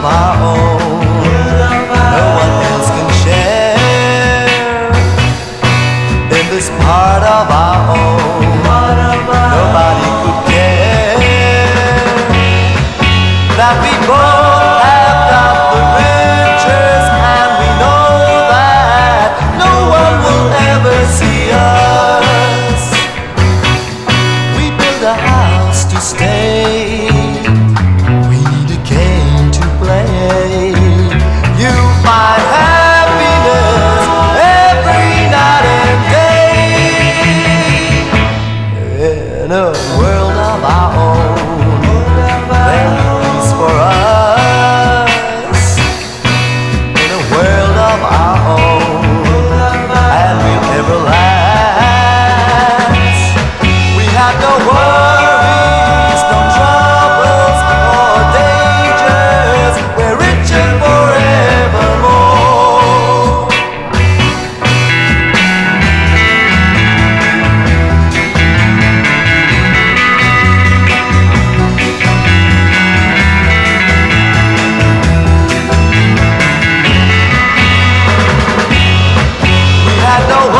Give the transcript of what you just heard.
of our own No one else can share In this part of our own. Nobody could care That we both have got the riches And we know that No one will ever see us. We build a house to stay. in a world of our own. no